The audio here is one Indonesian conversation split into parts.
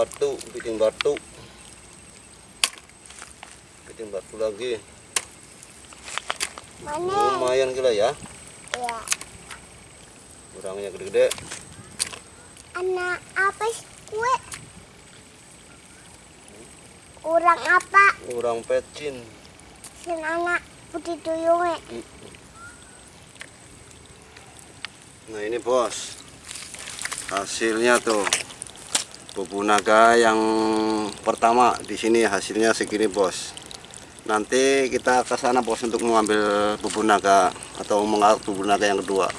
batu bikin batu bikin batu lagi Mana? lumayan gila ya Ya. kurangnya gede-gede Anak apa sih kue? Kurang apa? kurang pecin Sin anak putih tuyungnya. nah ini bos hasilnya tuh bubu naga yang pertama di sini hasilnya segini bos. Nanti kita ke sana bos untuk mengambil bubu naga atau mengarak bubu naga yang kedua.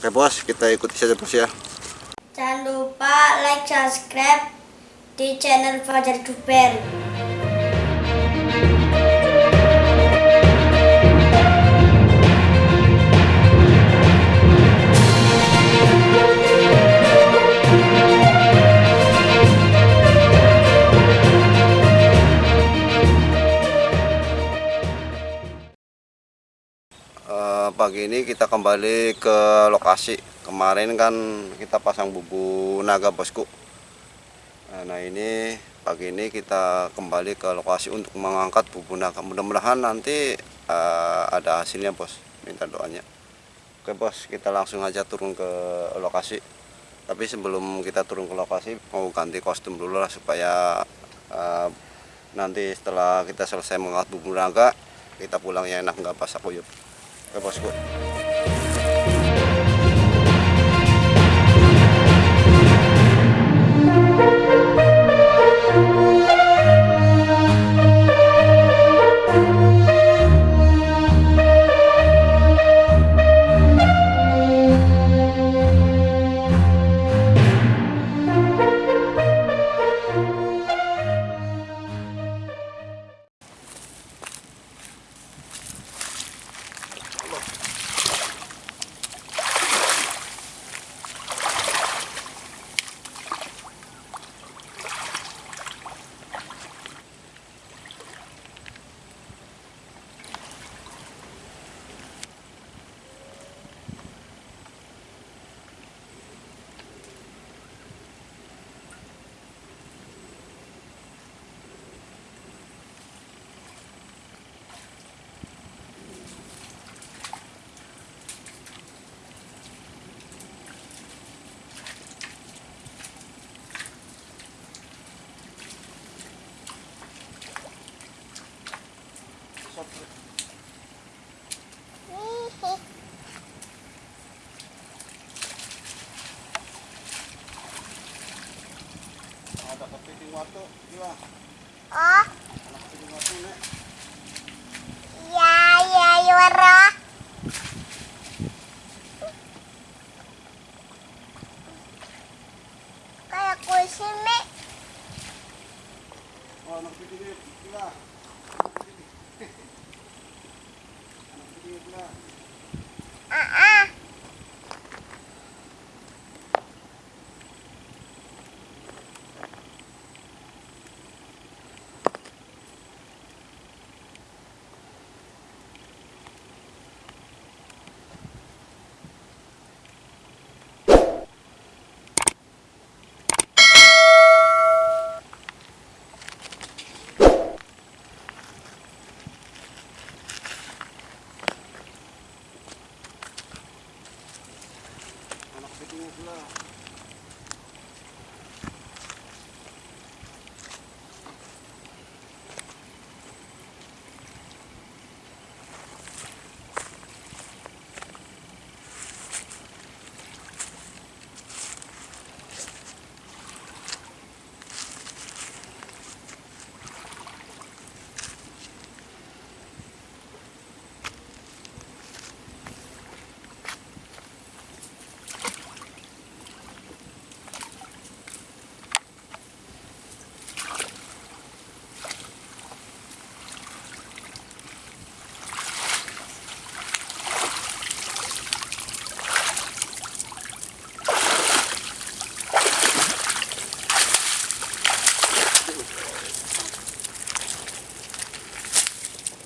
Oke bos kita ikuti saja bos ya. Jangan lupa like, subscribe di channel Fajar Duper. Pagi ini kita kembali ke lokasi. Kemarin kan kita pasang bubu naga bosku. Nah, nah ini pagi ini kita kembali ke lokasi untuk mengangkat bubu naga. Mudah-mudahan nanti eh, ada hasilnya bos. Minta doanya. Oke bos kita langsung aja turun ke lokasi. Tapi sebelum kita turun ke lokasi mau ganti kostum dulu lah supaya eh, nanti setelah kita selesai mengangkat bubu naga kita pulangnya enak nggak basah kuyup. oke bosku ada kepiting waktu gila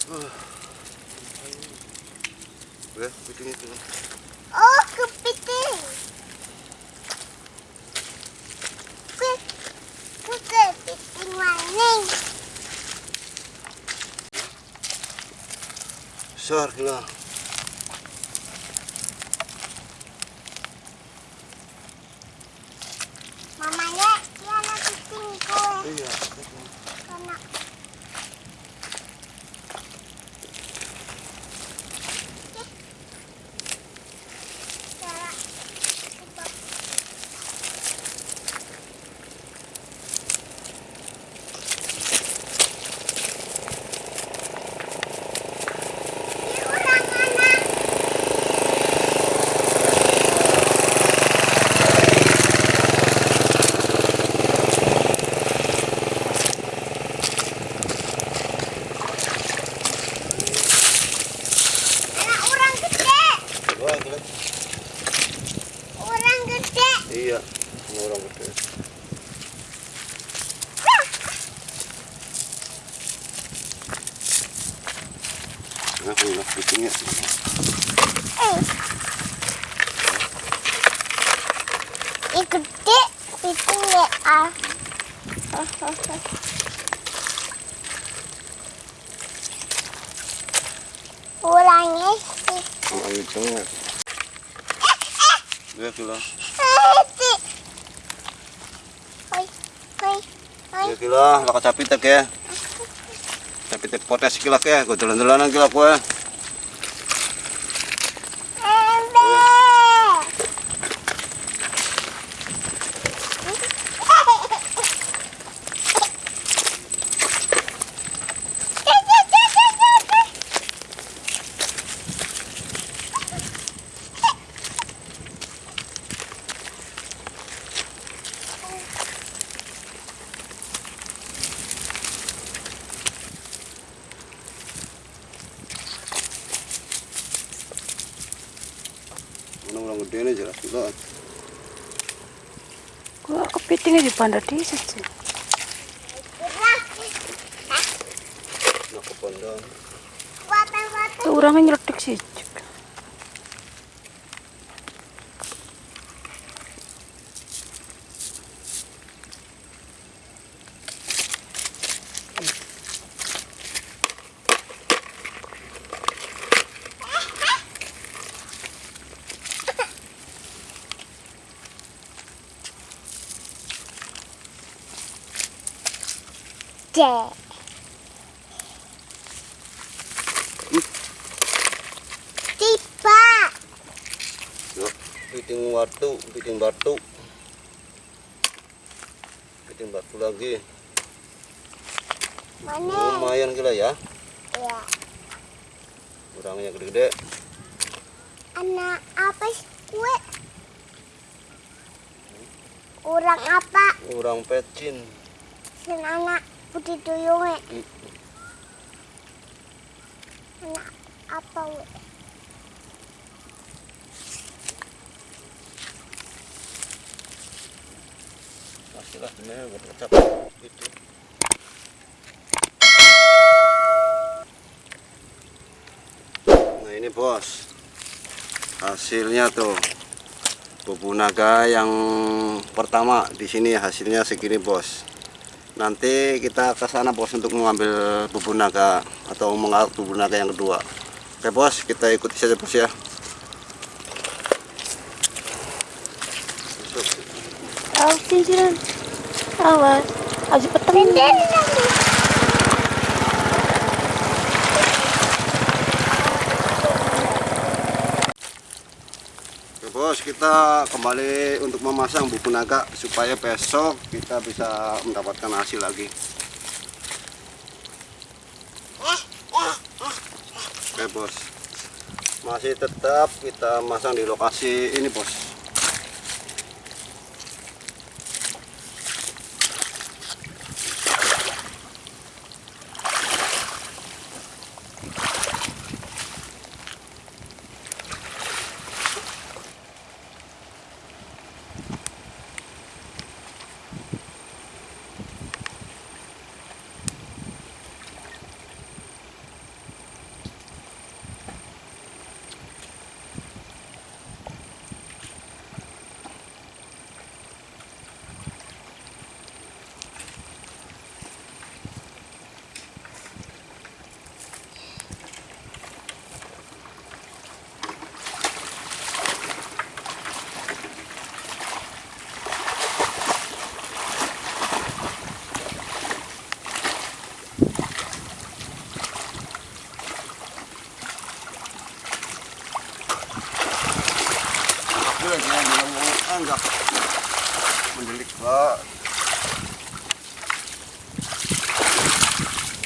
Udah, kepiting itu. Oh, kepiting. Kepiting maning. Besar. Orang gede iya orang gede Nah, nak kucingnya. eh ini gede itu ya ah Ulangnya sih. Ang hijaunya. Ya gila. Hati. Hoi, hoi, hoi. Ya gila, laka capit tak ya. Capit tak potes gila ya, gue jalan-jalanan gila gue. Nih jelas gila. Kok kepitingnya di pandai desa sih? Water-water. Orangnya nyeledik sih. Cek. Tiba. Piting batu, piting batu. Piting batu lagi. Mana? Lumayan gila ya. Ya. Orangnya gede-gede. Anak apa sih kue? Orang apa? Orang pecin. Sen anak putih tuyungnya. Hmm. Anak apa we? Pastilah sebenarnya buat kecap. Gitu. Nah ini bos, hasilnya tuh bubu naga yang pertama di sini hasilnya segini bos. Nanti kita ke sana bos untuk mengambil bubu naga atau mengarut bubu naga yang kedua. Oke bos, kita ikuti saja bos ya. Awas cincinan. Awas. Aji peteng. Bos, kita kembali untuk memasang buku naga supaya besok kita bisa mendapatkan hasil lagi. Oke bos, masih tetap kita masang di lokasi ini bos. Anggap mendelik pak.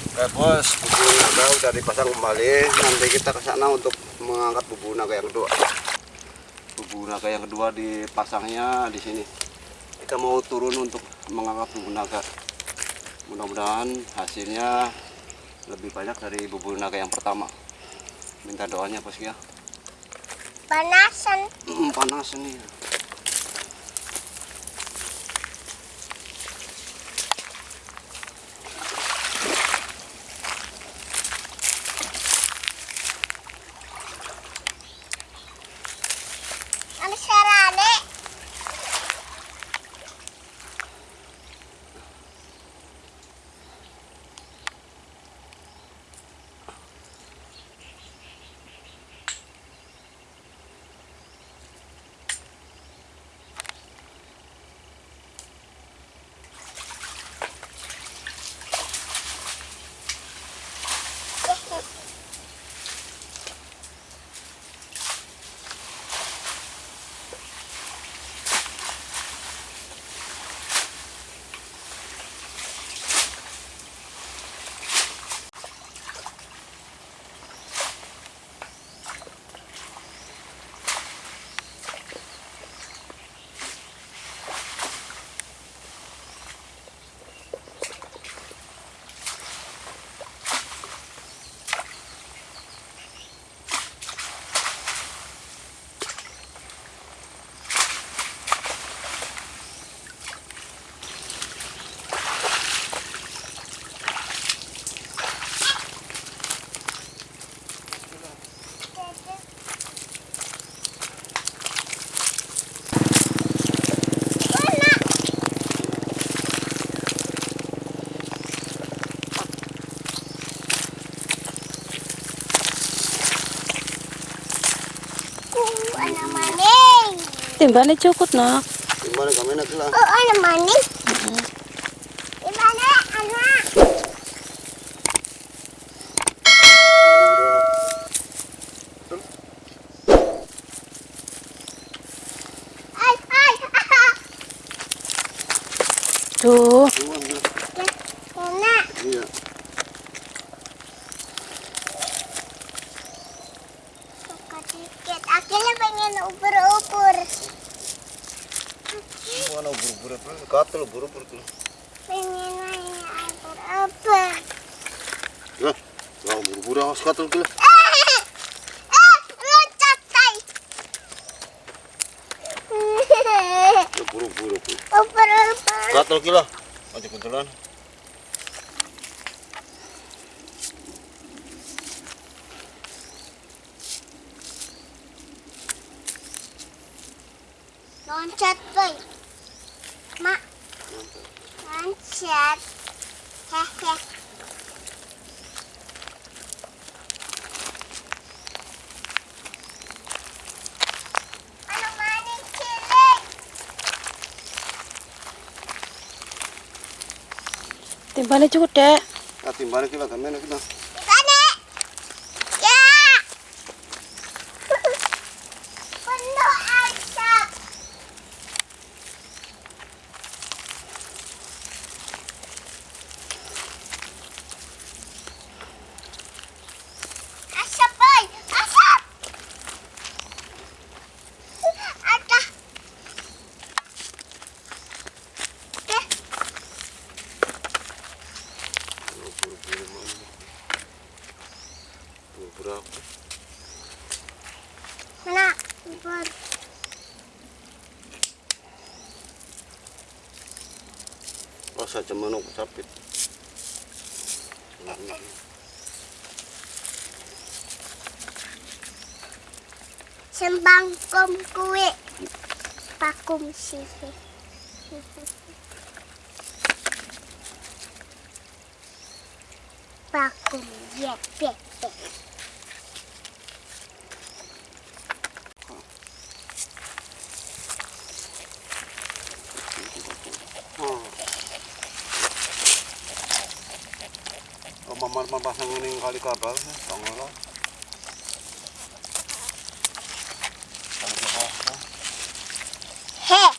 Oke bos, bubu naga udah dipasang kembali. Nanti kita ke sana untuk mengangkat bubu naga yang kedua. Bubu naga yang kedua dipasangnya di sini. Kita mau turun untuk mengangkat bubu naga. Mudah-mudahan hasilnya lebih banyak dari bubu naga yang pertama. Minta doanya bos ya. Panasan. Hmm, panas nih. Timbangnya cukup nak. Gimana kami nak lah? Oh, ano maning? Gimana, anak? Ay, ay, Tuh. Enak. Iya. Akhirnya pengen ubur-ubur. Mana buru-buru apa? Gatel buru-buru tuh. Pengen nanya ubur-ubur. Ya, buru-buru tuh. Ya buru-buru tuh. Gila. Aja. Loncat. Loncat. Hehe. Timbangnya cukup dek. Ya timbang kita nak kita. rasa jemenuk capit sembang kum kue pakum sih pakum ya yeah, yeah, yeah. Oh, mamar mapasang ini kali kabel, tongol. He.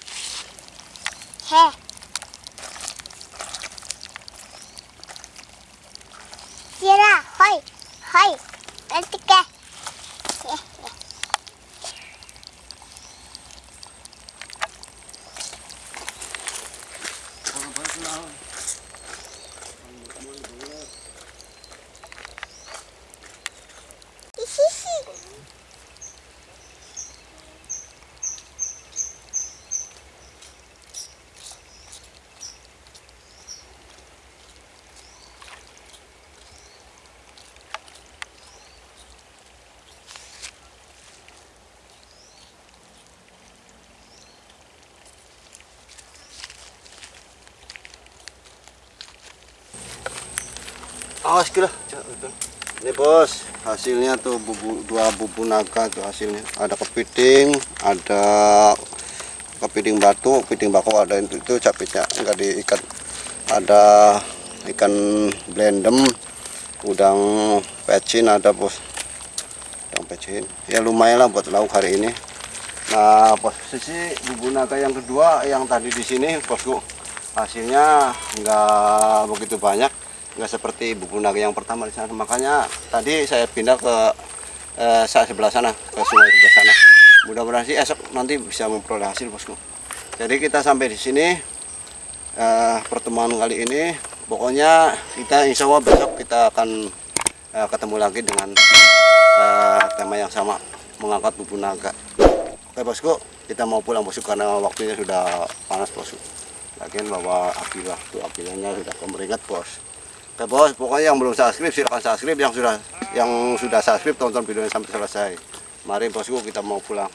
Awas kira. Ini bos hasilnya tuh bubu, dua bubu naga tuh hasilnya. Ada kepiting ada kepiting batu kepiting bako ada itu, itu capitnya enggak diikat. Ada ikan blendem udang pecin ada bos. Udang pecin. Ya lumayan lah buat lauk hari ini. Nah posisi bubu naga yang kedua yang tadi di sini bosku. Hasilnya enggak begitu banyak nggak seperti buku naga yang pertama di sana. Makanya tadi saya pindah ke eh, sebelah sana ke sungai sebelah sana. Mudah-mudahan sih esok nanti bisa memperoleh hasil bosku. Jadi kita sampai di sini eh, pertemuan kali ini. Pokoknya kita insya Allah besok kita akan eh, ketemu lagi dengan eh, tema yang sama mengangkat bubu naga oke bosku kita mau pulang bosku karena waktunya sudah panas bosku. Lagian bawa apilah tuh apilanya sudah kemeringat bos Oke bos, pokoknya yang belum subscribe silahkan subscribe, yang sudah yang sudah subscribe tonton videonya sampai selesai. Mari bosku kita mau pulang.